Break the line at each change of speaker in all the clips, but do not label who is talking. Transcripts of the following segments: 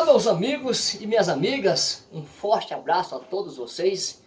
Olá meus amigos e minhas amigas, um forte abraço a todos vocês.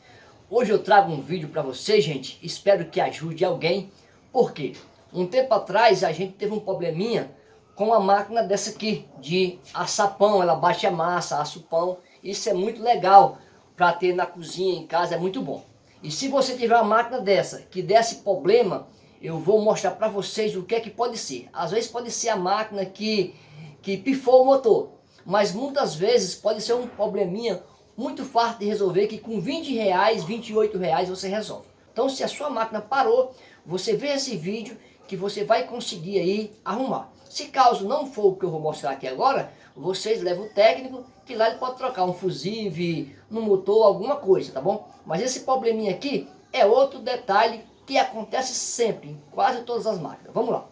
Hoje eu trago um vídeo para vocês, gente, espero que ajude alguém. Por quê? Um tempo atrás a gente teve um probleminha com a máquina dessa aqui, de assar pão, ela bate a massa, assa o pão. Isso é muito legal para ter na cozinha, em casa, é muito bom. E se você tiver uma máquina dessa, que desse problema, eu vou mostrar para vocês o que é que pode ser. Às vezes pode ser a máquina que, que pifou o motor, mas muitas vezes pode ser um probleminha muito fácil de resolver que com 20 reais, 28 reais você resolve. Então se a sua máquina parou, você vê esse vídeo que você vai conseguir aí arrumar. Se caso não for o que eu vou mostrar aqui agora, vocês levam o técnico, que lá ele pode trocar um fusível, no motor, alguma coisa, tá bom? Mas esse probleminha aqui é outro detalhe que acontece sempre, em quase todas as máquinas. Vamos lá.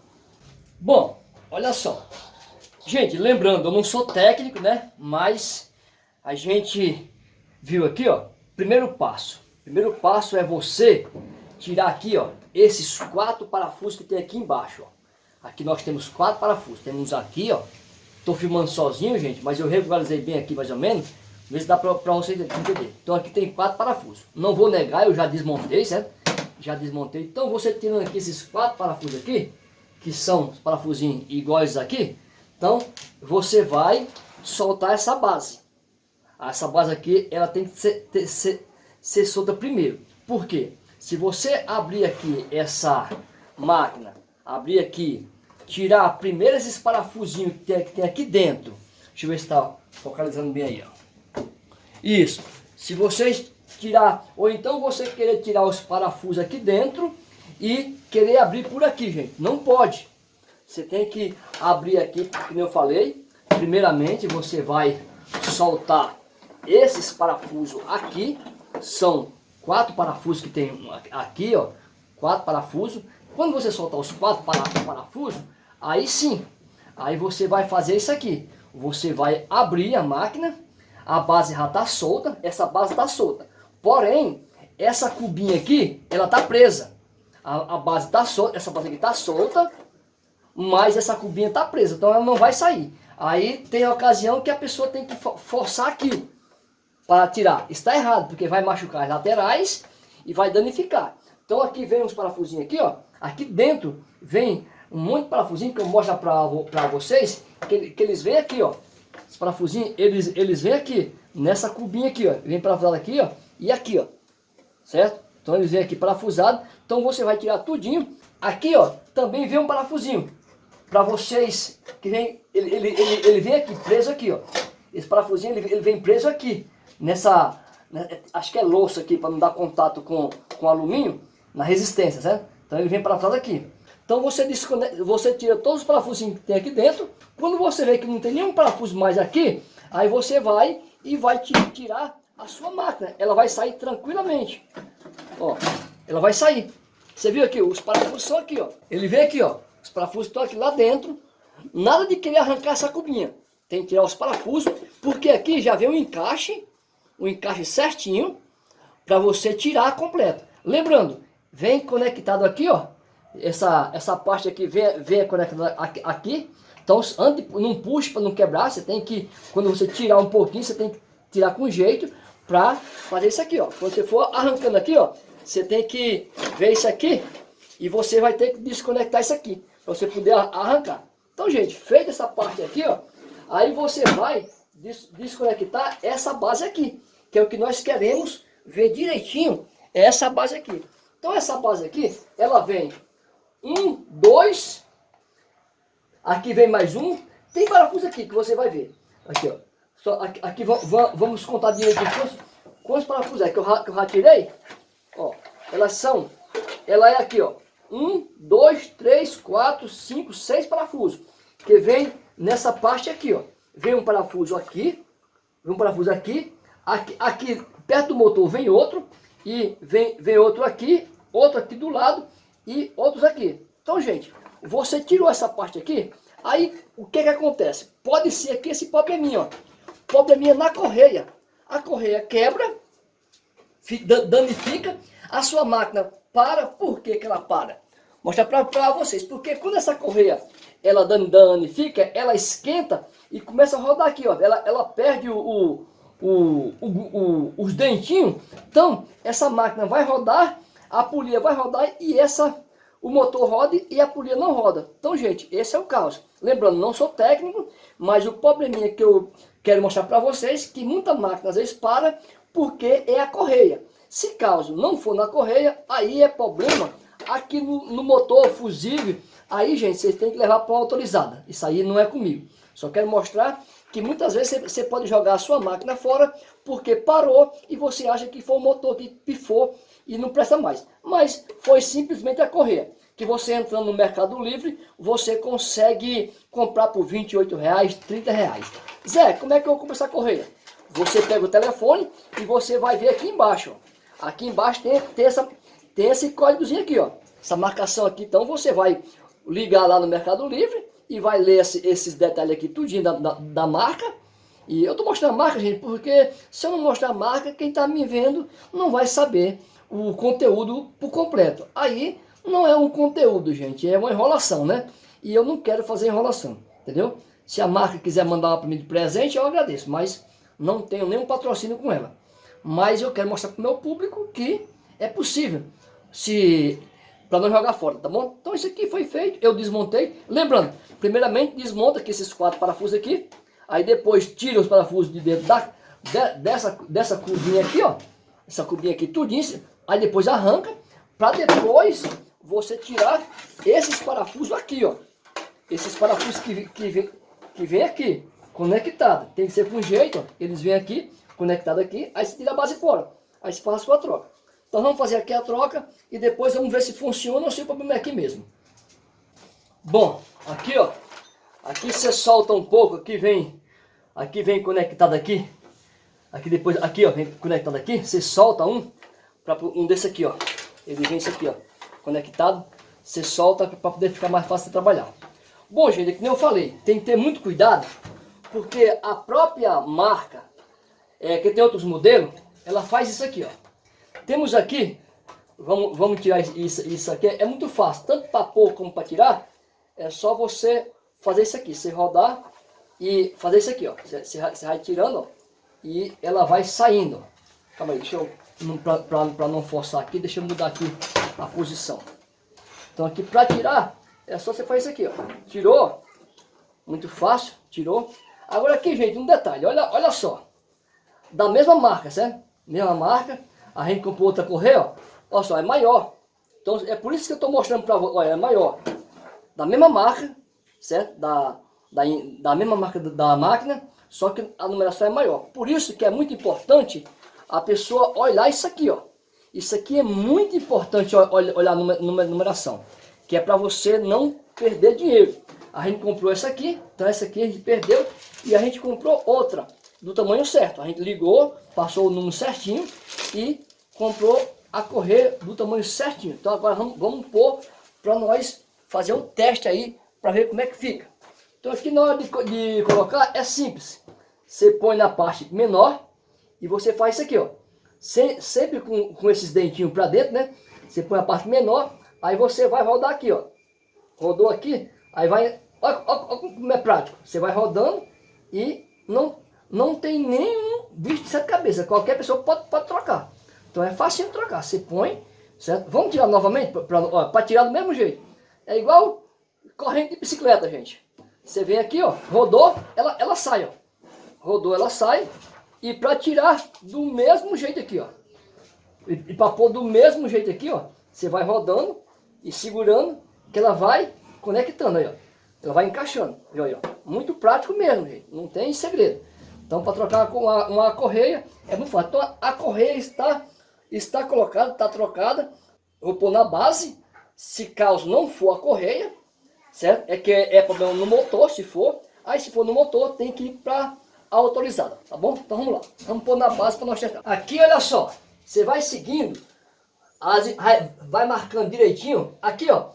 Bom, olha só. Gente, lembrando, eu não sou técnico, né? Mas a gente viu aqui, ó. Primeiro passo. Primeiro passo é você tirar aqui, ó, esses quatro parafusos que tem aqui embaixo, ó. Aqui nós temos quatro parafusos. Temos aqui, ó. Tô filmando sozinho, gente, mas eu regularizei bem aqui mais ou menos. Vê se dá pra, pra vocês entender. Então aqui tem quatro parafusos. Não vou negar, eu já desmontei, certo? Já desmontei. Então você tirando aqui esses quatro parafusos aqui, que são os parafusinhos iguais aqui. Então você vai soltar essa base. Essa base aqui, ela tem que ser, ter, ser, ser solta primeiro. Por quê? Se você abrir aqui essa máquina, abrir aqui tirar primeiro esses parafusinhos que tem, que tem aqui dentro. Deixa eu ver se está focalizando bem aí. Ó. Isso. Se vocês tirar, ou então você querer tirar os parafusos aqui dentro e querer abrir por aqui, gente. Não pode. Você tem que abrir aqui, como eu falei. Primeiramente você vai soltar esses parafusos aqui. São quatro parafusos que tem aqui, ó. Quatro parafusos. Quando você soltar os quatro parafusos, Aí sim, aí você vai fazer isso aqui. Você vai abrir a máquina, a base já está solta, essa base está solta. Porém, essa cubinha aqui, ela está presa. A, a base está solta, essa base aqui está solta, mas essa cubinha está presa, então ela não vai sair. Aí tem a ocasião que a pessoa tem que forçar aqui para tirar. Está errado, porque vai machucar as laterais e vai danificar. Então aqui vem uns parafusinhos aqui, ó. Aqui dentro vem um monte de parafusinho que eu mostro para vocês, que, que eles vêm aqui, ó. Os parafusinhos, eles, eles vêm aqui, nessa cubinha aqui, ó. Vem parafusado aqui, ó, e aqui, ó. Certo? Então eles vêm aqui parafusado. Então você vai tirar tudinho. Aqui, ó, também vem um parafusinho. Para vocês, que vem, ele, ele, ele, ele, vem aqui, preso aqui, ó. Esse parafusinho, ele, ele vem preso aqui. Nessa, né, acho que é louça aqui, para não dar contato com, com alumínio, na resistência, certo? Então ele vem parafusado aqui. Então você, você tira todos os parafusos que tem aqui dentro. Quando você vê que não tem nenhum parafuso mais aqui, aí você vai e vai tirar a sua máquina. Ela vai sair tranquilamente. Ó, ela vai sair. Você viu aqui, os parafusos são aqui, ó. Ele vem aqui, ó. Os parafusos estão aqui lá dentro. Nada de querer arrancar essa cubinha. Tem que tirar os parafusos, porque aqui já vem um encaixe, um encaixe certinho, para você tirar completo. Lembrando, vem conectado aqui, ó, essa, essa parte aqui vem, vem conectada aqui. Então, antes, não puxe para não quebrar, você tem que, quando você tirar um pouquinho, você tem que tirar com jeito para fazer isso aqui, ó. Quando você for arrancando aqui, ó, você tem que ver isso aqui e você vai ter que desconectar isso aqui, você poder arrancar. Então, gente, feita essa parte aqui, ó, aí você vai des desconectar essa base aqui, que é o que nós queremos ver direitinho, essa base aqui. Então, essa base aqui, ela vem um, dois. Aqui vem mais um. Tem parafuso aqui que você vai ver. Aqui, ó. Só, aqui, aqui vamos contar direitinho quantos, quantos parafusos é que eu, que eu já tirei. Ó, elas são, ela é aqui, ó. Um, dois, três, quatro, cinco, seis parafusos. Que vem nessa parte aqui, ó. Vem um parafuso aqui, vem um parafuso aqui, aqui, aqui perto do motor vem outro, e vem, vem outro aqui, outro aqui do lado, e outros aqui. Então, gente, você tirou essa parte aqui, aí o que que acontece? Pode ser aqui esse probleminha, ó. Probleminha na correia. A correia quebra, danifica, a sua máquina para. Por que que ela para? Mostrar para vocês. Porque quando essa correia, ela danifica, ela esquenta e começa a rodar aqui, ó. Ela, ela perde o, o, o, o, os dentinhos. Então, essa máquina vai rodar, a polia vai rodar e essa o motor roda e a polia não roda. Então, gente, esse é o caos. Lembrando, não sou técnico, mas o probleminha que eu quero mostrar para vocês, que muita máquina às vezes para, porque é a correia. Se caso não for na correia, aí é problema aqui no, no motor fusível. Aí, gente, vocês têm que levar para uma autorizada. Isso aí não é comigo. Só quero mostrar que muitas vezes você pode jogar a sua máquina fora porque parou e você acha que foi o motor que pifou e não presta mais. Mas foi simplesmente a correia. Que você entrando no Mercado Livre, você consegue comprar por 28 reais, 30 reais. Zé, como é que eu compro essa correia? Você pega o telefone e você vai ver aqui embaixo. Ó. Aqui embaixo tem, tem, essa, tem esse códigozinho aqui, ó. Essa marcação aqui. Então você vai ligar lá no Mercado Livre e vai ler esse, esses detalhes aqui, tudinho da, da, da marca. E eu tô mostrando a marca, gente, porque se eu não mostrar a marca, quem tá me vendo não vai saber o conteúdo por completo. Aí não é um conteúdo, gente, é uma enrolação, né? E eu não quero fazer enrolação, entendeu? Se a marca quiser mandar para mim de presente, eu agradeço, mas não tenho nenhum patrocínio com ela. Mas eu quero mostrar para o meu público que é possível, se para não jogar fora, tá bom? Então isso aqui foi feito, eu desmontei. Lembrando, primeiramente desmonta aqui esses quatro parafusos aqui, aí depois tira os parafusos de dentro da, de, dessa, dessa curvinha aqui, ó. Essa curvinha aqui tudinho, aí depois arranca, para depois você tirar esses parafusos aqui, ó. Esses parafusos que, que, vem, que vem aqui, conectado. Tem que ser com jeito, ó. Eles vêm aqui, conectado aqui, aí você tira a base fora. Aí você faz a sua troca. Então vamos fazer aqui a troca e depois vamos ver se funciona ou se o problema é aqui mesmo. Bom, aqui ó, aqui você solta um pouco, aqui vem, aqui vem conectado aqui, aqui depois, aqui ó, vem conectado aqui, você solta um, para um desse aqui ó, ele vem esse aqui ó, conectado, você solta para poder ficar mais fácil de trabalhar. Bom gente, é nem eu falei, tem que ter muito cuidado, porque a própria marca, é, que tem outros modelos, ela faz isso aqui ó, temos aqui, vamos, vamos tirar isso, isso aqui, é muito fácil, tanto para pôr como para tirar, é só você fazer isso aqui, você rodar e fazer isso aqui, ó, você, você vai tirando, ó, e ela vai saindo. Calma aí, deixa eu, para não forçar aqui, deixa eu mudar aqui a posição. Então aqui para tirar, é só você fazer isso aqui, ó, tirou, muito fácil, tirou. Agora aqui, gente, um detalhe, olha, olha só, da mesma marca, certo? Mesma marca, a gente comprou outra correia, ó, olha só, é maior. Então é por isso que eu estou mostrando para vocês, olha, é maior. Da mesma marca, certo? Da, da, da mesma marca da máquina, só que a numeração é maior. Por isso que é muito importante a pessoa olhar isso aqui, ó. Isso aqui é muito importante olhar a numeração, que é para você não perder dinheiro. A gente comprou essa aqui, então essa aqui a gente perdeu e a gente comprou outra do tamanho certo. A gente ligou, passou o número certinho e comprou a correia do tamanho certinho. Então agora vamos, vamos pôr para nós fazer um teste aí para ver como é que fica. Então aqui na hora de, de, colocar é simples. Você põe na parte menor e você faz isso aqui, ó. Se, sempre com, com esses dentinhos para dentro, né? Você põe a parte menor, aí você vai rodar aqui, ó. Rodou aqui, aí vai... Olha, olha, olha como é prático. Você vai rodando e não não tem nenhum bicho de sete cabeças. Qualquer pessoa pode, pode trocar. Então é fácil de trocar. Você põe, certo? Vamos tirar novamente para tirar do mesmo jeito. É igual corrente de bicicleta, gente. Você vem aqui, ó, rodou, ela, ela sai, ó. Rodou, ela sai. E para tirar do mesmo jeito aqui, ó. E, e para pôr do mesmo jeito aqui, ó. Você vai rodando e segurando, que ela vai conectando aí, ó. Ela vai encaixando. Aí, ó. Muito prático mesmo, gente. Não tem segredo. Então, para trocar com uma, uma, correia, é muito fácil. Então, a correia está, está colocada, está trocada. vou pôr na base. Se caso não for a correia, certo? É que é, é problema no motor, se for. Aí, se for no motor, tem que ir para a autorizada, tá bom? Então, vamos lá. Vamos pôr na base para nós testar. Aqui, olha só. Você vai seguindo, as, vai marcando direitinho. Aqui, ó.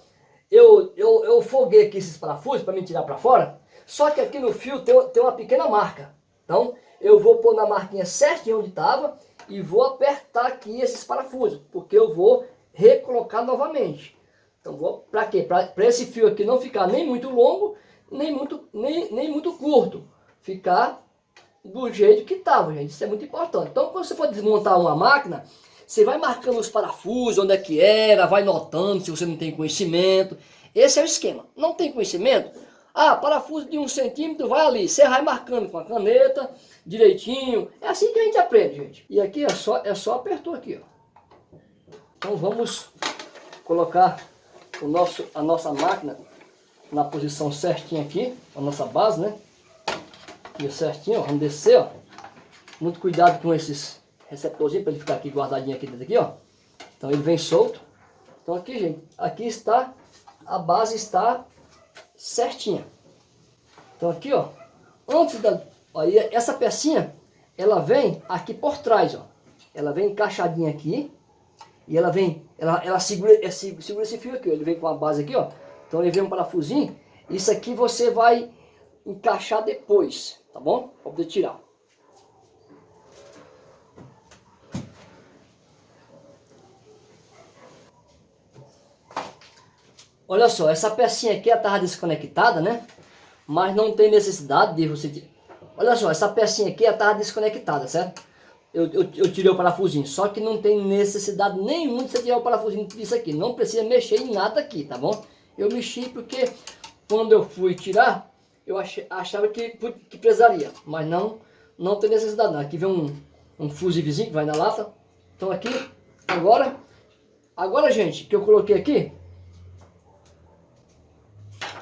Eu, eu, eu foguei aqui esses parafusos para me tirar para fora. Só que aqui no fio tem, tem uma pequena marca. Então, eu vou pôr na marquinha certinho onde estava e vou apertar aqui esses parafusos, porque eu vou recolocar novamente. Então, para quê? Para esse fio aqui não ficar nem muito longo, nem muito, nem, nem muito curto. Ficar do jeito que estava, gente. Isso é muito importante. Então, quando você for desmontar uma máquina, você vai marcando os parafusos, onde é que era, vai notando se você não tem conhecimento. Esse é o esquema. Não tem conhecimento? Ah, parafuso de um centímetro, vai ali. Você vai marcando com a caneta, direitinho. É assim que a gente aprende, gente. E aqui é só, é só apertou aqui, ó. Então vamos colocar o nosso, a nossa máquina na posição certinha aqui, a nossa base, né? E certinho, ó, vamos descer, ó. Muito cuidado com esses receptorzinhos para ele ficar aqui guardadinho aqui dentro aqui, ó. Então ele vem solto. Então aqui, gente, aqui está, a base está certinha. Então aqui, ó, antes da, aí essa pecinha, ela vem aqui por trás, ó. Ela vem encaixadinha aqui, e ela vem, ela, ela segura, ela segura esse fio aqui, ó. ele vem com a base aqui, ó. Então ele vem um parafusinho, isso aqui você vai encaixar depois, tá bom? Para poder tirar. Olha só, essa pecinha aqui estava desconectada, né? Mas não tem necessidade de você... Olha só, essa pecinha aqui estava desconectada, certo? Eu, eu, eu, tirei o parafusinho, só que não tem necessidade nenhuma de você tirar o parafusinho disso aqui. Não precisa mexer em nada aqui, tá bom? Eu mexi porque quando eu fui tirar, eu achei, achava que, que precisaria. Mas não, não tem necessidade não. Aqui vem um, um fusívelzinho que vai na lata. Então aqui, agora, agora gente, que eu coloquei aqui,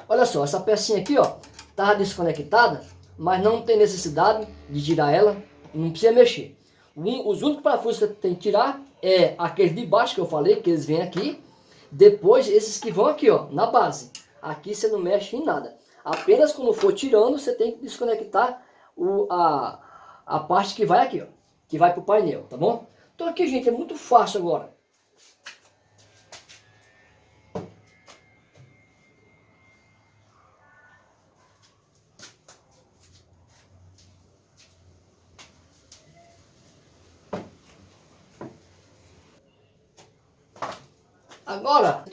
Olha só, essa pecinha aqui, ó, tava desconectada, mas não tem necessidade de tirar ela, não precisa mexer. Um, os únicos parafusos que você tem que tirar é aqueles de baixo que eu falei, que eles vêm aqui, depois esses que vão aqui, ó, na base. Aqui você não mexe em nada. Apenas quando for tirando, você tem que desconectar o, a, a parte que vai aqui, ó, que vai pro painel, tá bom? Então aqui, gente, é muito fácil agora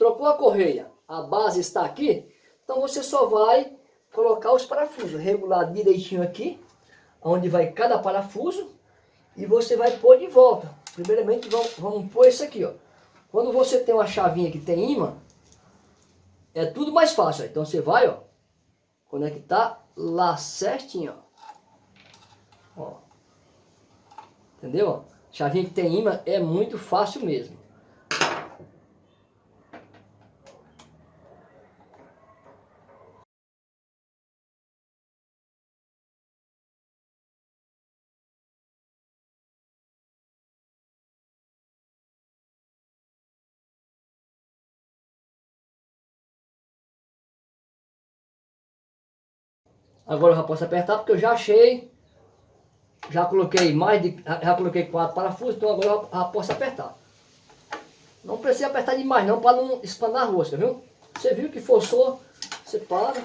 trocou a correia, a base está aqui, então você só vai colocar os parafusos, regular direitinho aqui, onde vai cada parafuso, e você vai pôr de volta. Primeiramente, vamos, vamos pôr esse aqui, ó. Quando você tem uma chavinha que tem imã, é tudo mais fácil. Então você vai, ó, conectar lá certinho, ó. ó. Entendeu? Chavinha que tem imã é muito fácil mesmo. Agora eu já posso apertar porque eu já achei. Já coloquei mais de. Já coloquei quatro parafusos, então agora eu já posso apertar. Não precisa apertar demais não para não espanar a rosca, viu? Você viu que forçou, você para.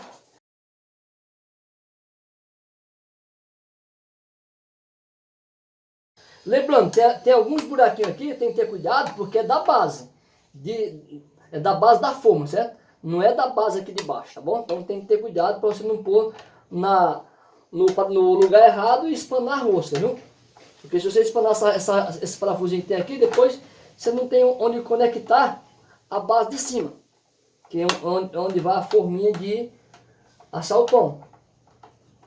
Lembrando, tem, tem, alguns buraquinhos aqui, tem que ter cuidado, porque é da base. De, é da base da forma, certo? Não é da base aqui de baixo, tá bom? Então tem que ter cuidado para você não pôr na, no, no lugar errado e espanar a rosca, viu? Porque se você espanar essa, essa, esse parafusinho que tem aqui, depois você não tem onde conectar a base de cima. Que é onde, onde vai a forminha de assar o pão.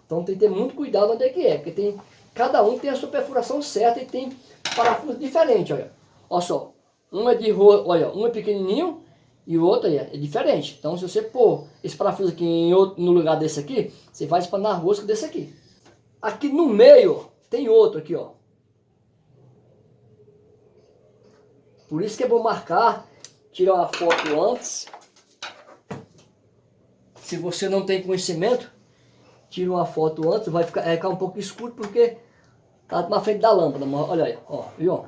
Então tem que ter muito cuidado onde é que é. Porque tem, cada um tem a sua perfuração certa e tem parafuso diferente, olha. Olha só. Um é de olha, um é pequenininho e o outro aí é diferente. Então se você pôr esse parafuso aqui outro, no lugar desse aqui, você vai espanar rosca desse aqui. Aqui no meio tem outro aqui, ó. Por isso que é bom marcar, tirar uma foto antes. Se você não tem conhecimento, tira uma foto antes, vai ficar, vai ficar um pouco escuro porque tá na frente da lâmpada. Olha aí, ó, viu?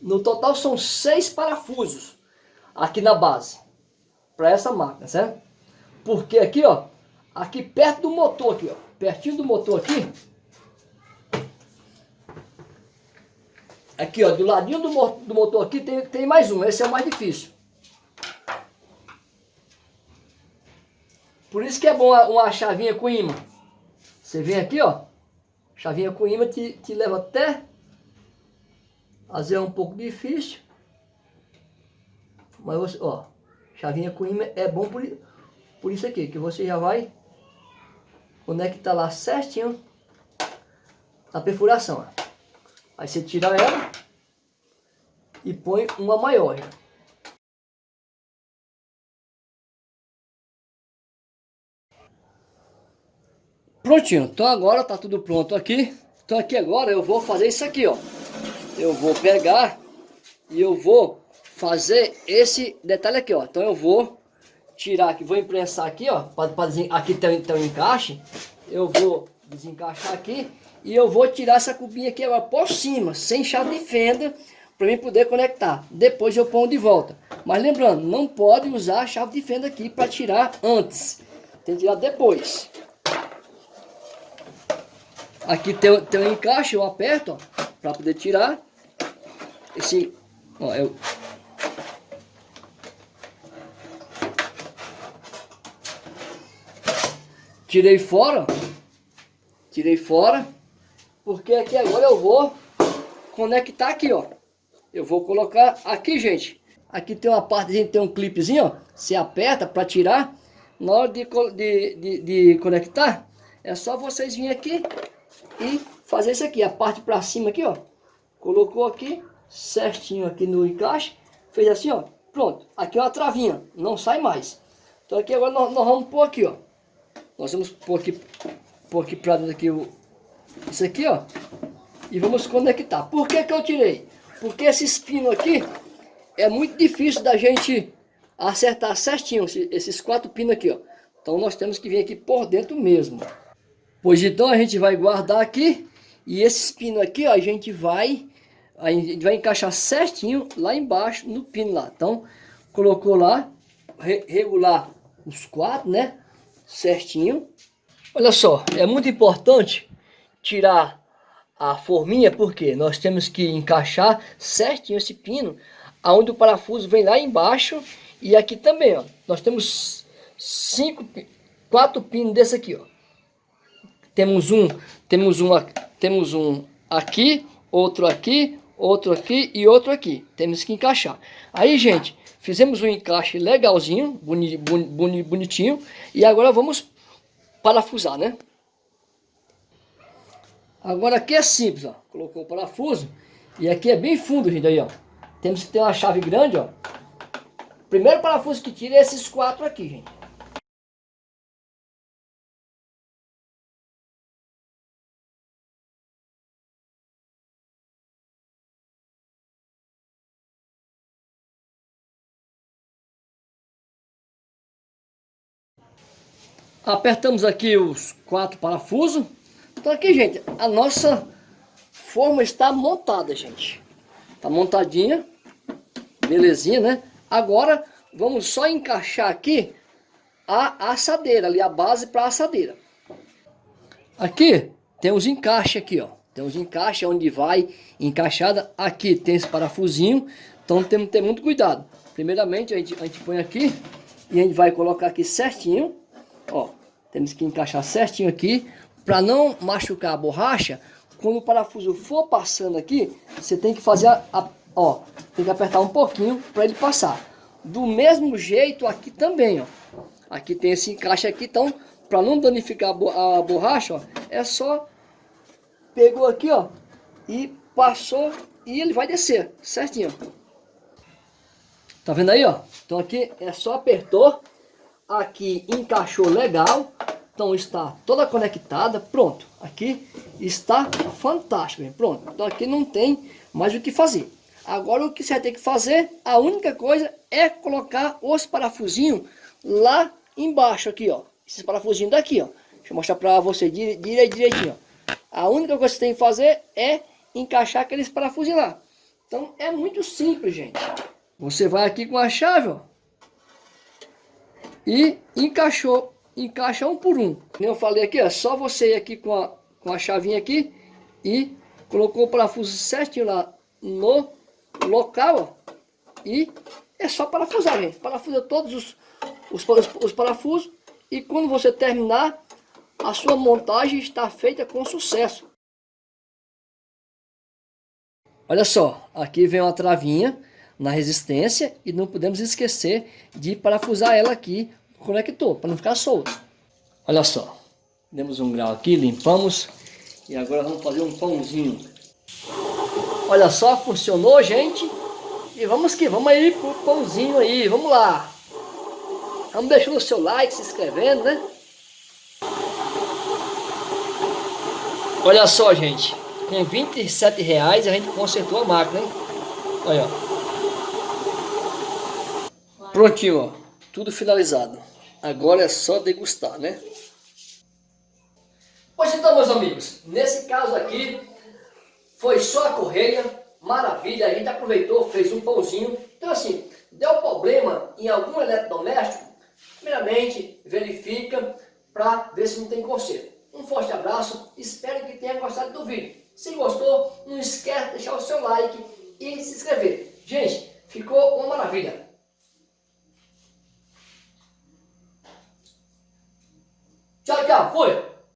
No total são seis parafusos aqui na base para essa máquina, certo? Porque aqui, ó, aqui perto do motor aqui, ó, pertinho do motor aqui, Aqui, ó, do ladinho do, do motor aqui tem, tem mais um. Esse é o mais difícil. Por isso que é bom uma chavinha com imã. Você vem aqui, ó. Chavinha com imã te, te leva até... Às vezes é um pouco difícil. Mas você, ó. Chavinha com imã é bom por, por isso aqui. Que você já vai conectar lá certinho na perfuração. Ó. Aí você tira ela e põe uma maior. Prontinho, então agora tá tudo pronto aqui. Então aqui agora eu vou fazer isso aqui, ó. Eu vou pegar e eu vou fazer esse detalhe aqui, ó. Então eu vou tirar aqui, vou imprensar aqui, ó. Pra, pra, aqui tem, tem um encaixe. Eu vou desencaixar aqui e eu vou tirar essa cubinha aqui agora por cima, sem chave de fenda, para mim poder conectar. Depois eu ponho de volta. Mas lembrando, não pode usar a chave de fenda aqui para tirar antes. Tem que tirar depois. Aqui tem, tem um encaixe, eu aperto, para poder tirar. Esse, ó, eu... Tirei fora, tirei fora. Porque aqui agora eu vou conectar aqui, ó. Eu vou colocar aqui, gente. Aqui tem uma parte, tem um clipezinho, ó. Você aperta para tirar. Na hora de, de, de, de, conectar, é só vocês virem aqui e fazer isso aqui. A parte para cima aqui, ó. Colocou aqui, certinho aqui no encaixe. Fez assim, ó. Pronto. Aqui é uma travinha, não sai mais. Então aqui agora nós, nós vamos pôr aqui, ó. Nós vamos pôr aqui, pôr aqui para dentro aqui o, isso aqui, ó. E vamos conectar. Por que que eu tirei? Porque esse espino aqui é muito difícil da gente acertar certinho esses quatro pinos aqui, ó. Então nós temos que vir aqui por dentro mesmo. Pois então a gente vai guardar aqui e esse pino aqui, ó, a gente vai a gente vai encaixar certinho lá embaixo no pino lá. Então colocou lá re, regular os quatro, né? Certinho. Olha só, é muito importante tirar a forminha, porque nós temos que encaixar certinho esse pino, aonde o parafuso vem lá embaixo e aqui também, ó. Nós temos cinco, quatro pinos desse aqui, ó. Temos um, temos um, temos um aqui, outro aqui, outro aqui e outro aqui. Temos que encaixar. Aí, gente, fizemos um encaixe legalzinho, boni, boni, bonitinho, e agora vamos parafusar, né? Agora aqui é simples, ó. Colocou o parafuso. E aqui é bem fundo, gente, aí, ó. Temos que ter uma chave grande, ó. Primeiro parafuso que tira é esses quatro aqui, gente. Apertamos aqui os quatro parafusos. Então aqui, gente, a nossa forma está montada, gente. Tá montadinha. Belezinha, né? Agora, vamos só encaixar aqui a assadeira, ali a base para a assadeira. Aqui tem os encaixes aqui, ó. Tem os encaixes onde vai encaixada. Aqui tem esse parafusinho, então temos que ter muito cuidado. Primeiramente, a gente, a gente põe aqui e a gente vai colocar aqui certinho, ó. Temos que encaixar certinho aqui para não machucar a borracha, quando o parafuso for passando aqui, você tem que fazer a, a ó, tem que apertar um pouquinho para ele passar. Do mesmo jeito aqui também, ó. Aqui tem esse encaixe aqui, então, para não danificar a borracha, ó, é só pegou aqui, ó, e passou e ele vai descer, certinho. Tá vendo aí, ó? Então aqui é só apertou, aqui encaixou legal, então está toda conectada, pronto. Aqui está fantástico, pronto. Então aqui não tem mais o que fazer. Agora o que você tem que fazer, a única coisa é colocar os parafusinhos lá embaixo aqui, ó. Esses parafusinhos daqui, ó. Deixa eu mostrar para você dire, dire, direitinho, ó. A única coisa que você tem que fazer é encaixar aqueles parafusinhos lá. Então é muito simples, gente. Você vai aqui com a chave, ó. E encaixou encaixa um por um. Eu falei aqui, é só você ir aqui com a, com a chavinha aqui e colocou o parafuso certinho lá no local, ó, e é só parafusar, gente. Parafusa todos os, os, os, os parafusos e quando você terminar, a sua montagem está feita com sucesso. Olha só, aqui vem uma travinha na resistência e não podemos esquecer de parafusar ela aqui no conector, para não ficar solto. Olha só, demos um grau aqui, limpamos e agora vamos fazer um pãozinho. Olha só, funcionou, gente. E vamos que vamos aí pro pãozinho aí, vamos lá. Vamos deixando o seu like, se inscrevendo, né? Olha só, gente. Com 27 reais a gente consertou a máquina, hein? Olha, ó. Prontinho, ó. Tudo finalizado. Agora é só degustar, né? Pois então, meus amigos, nesse caso aqui, foi só a correia, maravilha, a gente aproveitou, fez um pãozinho. Então assim, deu problema em algum eletrodoméstico, primeiramente verifica para ver se não tem conserto. Um forte abraço, espero que tenha gostado do vídeo. Se gostou, não esquece de deixar o seu like e se inscrever. Gente, ficou uma maravilha. Tchau, tchau. Fui.